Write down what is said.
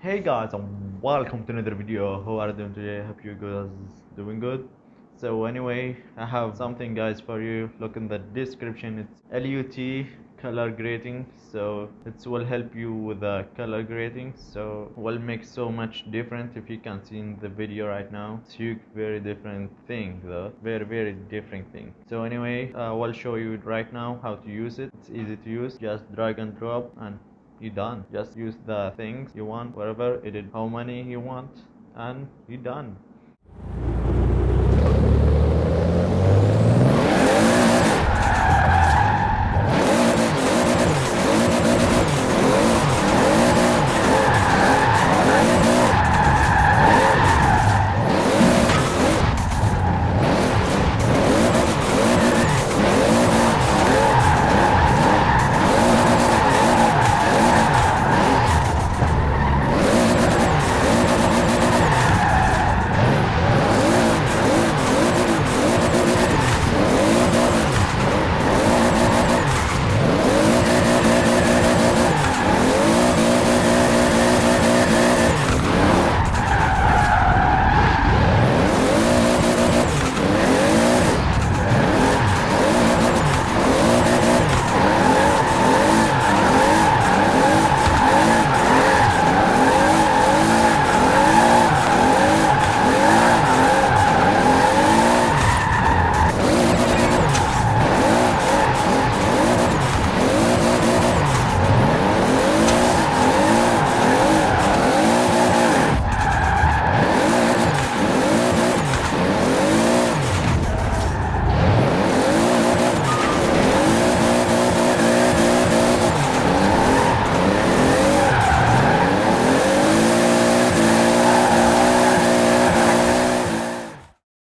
Hey guys and welcome to another video. How are you doing today? Hope you guys doing good. So anyway, I have something guys for you. Look in the description. It's LUT color grading. So it will help you with the color grading. So will make so much different if you can see in the video right now. It's very different thing though. Very very different thing. So anyway, uh, I'll show you right now how to use it. It's easy to use. Just drag and drop and you done. Just use the things you want wherever edit how many you want and you done